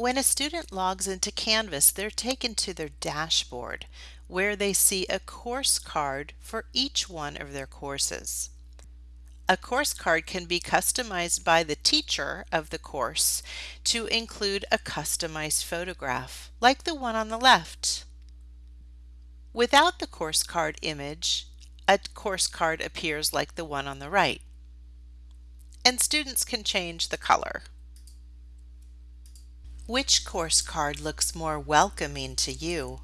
When a student logs into Canvas, they're taken to their dashboard where they see a course card for each one of their courses. A course card can be customized by the teacher of the course to include a customized photograph, like the one on the left. Without the course card image, a course card appears like the one on the right. And students can change the color. Which course card looks more welcoming to you?